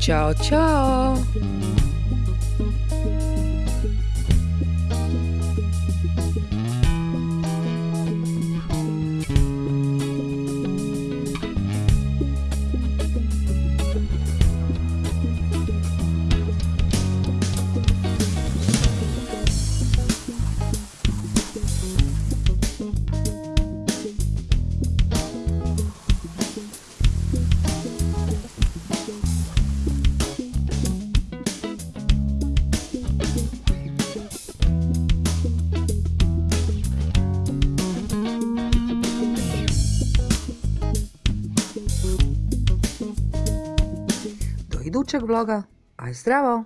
Ćao, čao! Idućeg vloga, aj zdravo!